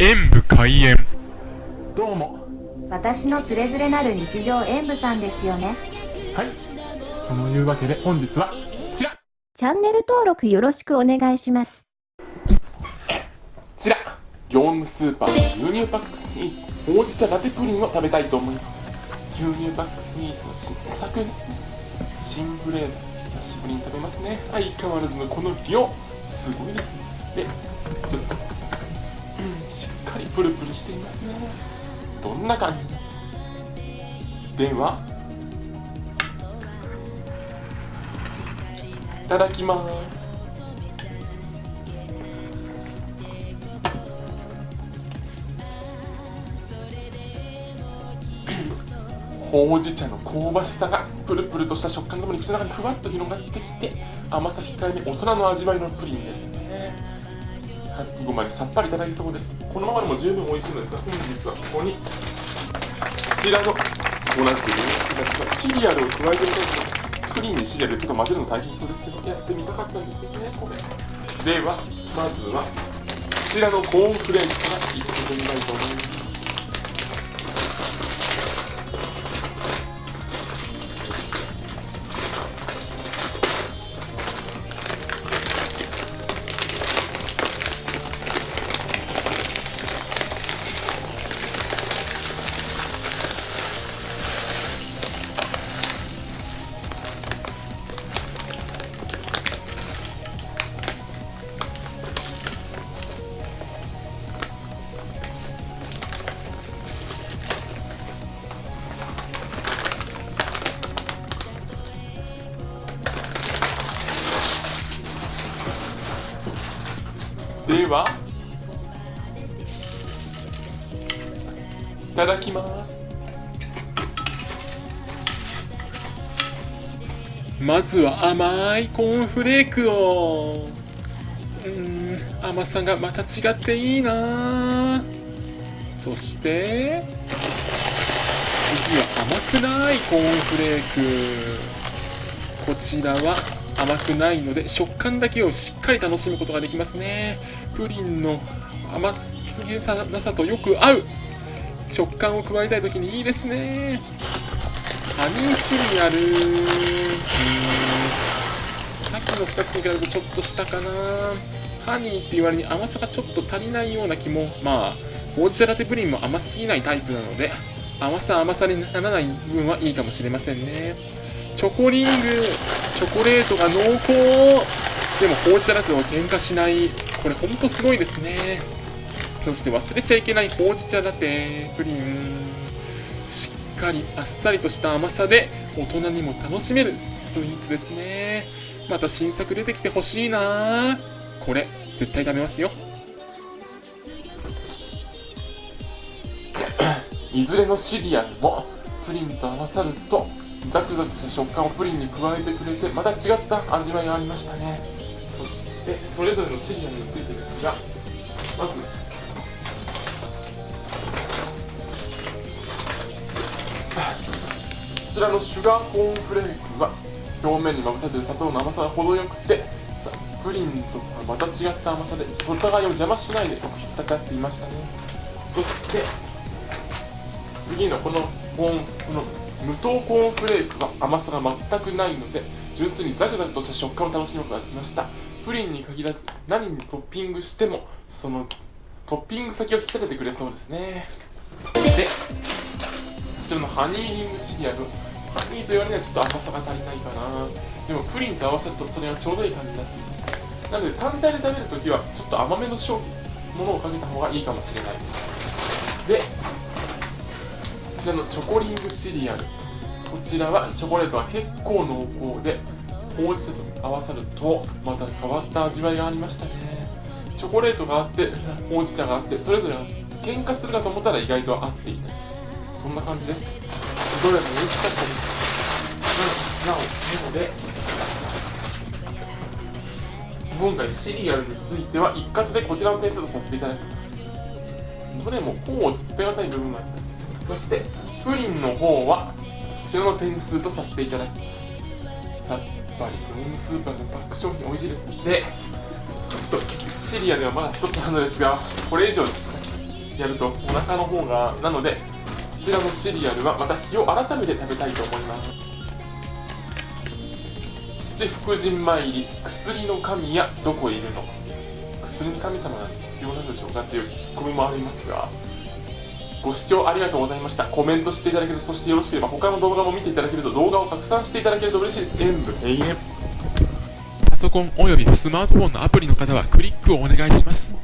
演武開演。どうも。私のつれづれなる日常演舞さんですよね。はい。そのいうわけで本日はこちら。こチャンネル登録よろしくお願いします。ちら。業務スーパーの牛乳パックスにほうじ茶ラテプリンを食べたいと思います。牛乳パックスニーズの新作。新ブレード久しぶりに食べますね。相変わらずのこの量。すごいですね。でちょっと、かりプルプルしています。ねどんな感じ？ではいただきます。ほうじ茶の香ばしさがプルプルとした食感ともに口の中にふわっと広がってきて甘さ控えめ大人の味わいのプリンです。ね最後までさっぱりいただきそうです。このままでも十分美味しいのですが本日はここにこちらのそうなっているシリアルを加えてみたいとプリンにシリアルちょっと混ぜるの大変そうですけどやってみたかったんですよねこれではまずはこちらのコーンフレークからいただいてみたいと思います。ではいただきます。まずは甘いコーンフレークを。うん甘さがまた違っていいな。そして次は甘くないコーンフレーク。こちらは甘くないので食感だけをしっかり楽しむことができますね。プリンの甘すぎさなさとよく合う。食感を加えたい時にいいですね。ハニーシリアル。さっきの2つに比べるとちょっと下かな。ハニーって言われに甘さがちょっと足りないような気も。まあほうじ茶ラテプリンも甘すぎないタイプなので甘さ甘さにならない部分はいいかもしれませんね。チョコリングチョコレートが濃厚。でもほうじ茶ラテを喧嘩しない。これほんとすごいですね。そして忘れちゃいけないほうじ茶ラテプリン。しっかりあっさりとした甘さで大人にも楽しめるスイーツですね。また新作出てきてほしいな。これ絶対食べますよ。いずれのシリアルもプリンと合わさるとザクザクした食感をプリンに加えてくれてまた違った味わいがありましたね。そしてそれぞれのシリアルについてですがまずこちらのシュガーコーンフレークは表面にまぶされている砂糖の甘さが程よくてプリンとはまた違った甘さでお互いを邪魔しないでよく引っかかっていましたね。そして次のこのコーンこの無糖コーンフレークは甘さが全くないので純粋にザクザクとした食感を楽しむことができました。プリンに限らず何にトッピングしてもそのトッピング先を引き立ててくれそうですね。でこちらのハニーリングシリアル。ハニーと言われにはちょっと甘さが足りないかな。でもプリンと合わせるとそれがちょうどいい感じになっていました。なので単体で食べるときはちょっと甘めの商品ものをかけた方がいいかもしれないです。でこちらのチョコリングシリアル。こちらはチョコレートは結構濃厚でほうじ茶と合わさるとまた変わった味わいがありましたね。チョコレートがあって ほうじ茶があってそれぞれ喧嘩するかと思ったら意外と合っていないそんな感じです。どれも美味しかったです。なおなので。今回シリアルについては一括でこちらの点数とさせていただきます。どれもこうずっとがたい部分があったそしてプリンの方はこちらの点数とさせていただきますさっぱりクリームスーパーのパック商品美味しいですでちょっとシリアルはまだ一つなのですがこれ以上やるとお腹の方がなのでこちらのシリアルはまた日を改めて食べたいと思います。七福神参り薬の神やどこいるの？薬の神様なんて必要なんでしょうか？っていうツッコミもありますが。ご視聴ありがとうございました。コメントしていただけるとそしてよろしければ他の動画も見ていただけると動画を拡散していただけると嬉しい。です演武永遠パソコンおよびスマートフォンのアプリの方はクリックをお願いします